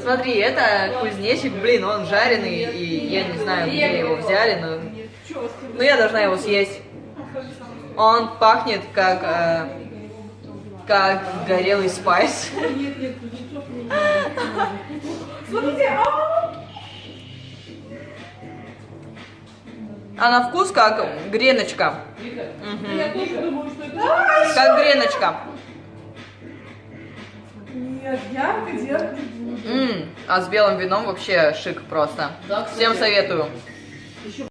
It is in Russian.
Смотри, это кузнечик, блин, он жареный, и я не знаю, где его взяли, но... Но я должна его съесть. Он пахнет как... э, как горелый спайс. А! А на вкус как греночка. Это... Как греночка. Нет, ярко делать буду. М, А с белым вином вообще шик просто. Всем советую.